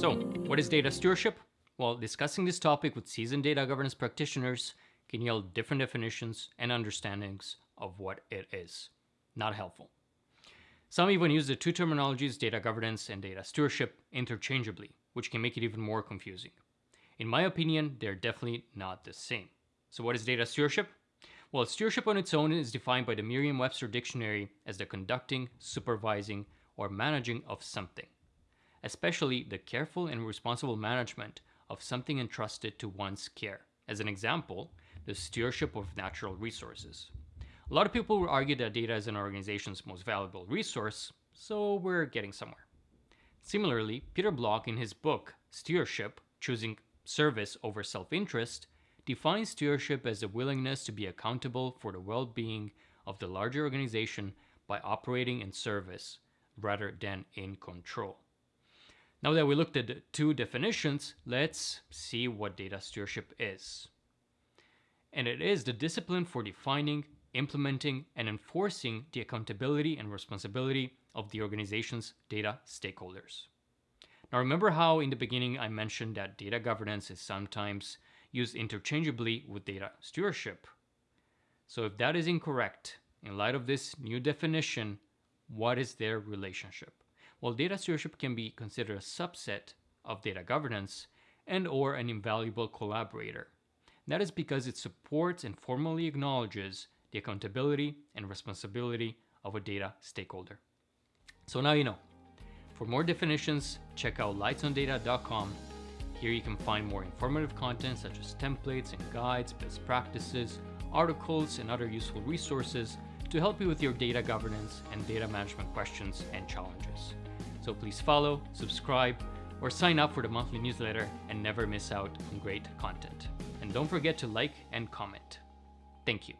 So, what is data stewardship? Well, discussing this topic with seasoned data governance practitioners can yield different definitions and understandings of what it is. Not helpful. Some even use the two terminologies data governance and data stewardship interchangeably, which can make it even more confusing. In my opinion, they're definitely not the same. So, what is data stewardship? Well, stewardship on its own is defined by the Merriam Webster Dictionary as the conducting, supervising, or managing of something especially the careful and responsible management of something entrusted to one's care. As an example, the stewardship of natural resources. A lot of people will argue that data is an organization's most valuable resource, so we're getting somewhere. Similarly, Peter Block in his book, Stewardship Choosing Service Over Self Interest, defines stewardship as the willingness to be accountable for the well being of the larger organization by operating in service rather than in control. Now that we looked at the two definitions, let's see what data stewardship is. And it is the discipline for defining, implementing, and enforcing the accountability and responsibility of the organization's data stakeholders. Now remember how in the beginning I mentioned that data governance is sometimes used interchangeably with data stewardship. So if that is incorrect, in light of this new definition, what is their relationship? While data stewardship can be considered a subset of data governance and or an invaluable collaborator. That is because it supports and formally acknowledges the accountability and responsibility of a data stakeholder. So now you know. For more definitions, check out lightsondata.com. Here you can find more informative content such as templates and guides, best practices, articles, and other useful resources to help you with your data governance and data management questions and challenges. So please follow, subscribe, or sign up for the monthly newsletter and never miss out on great content. And don't forget to like and comment. Thank you.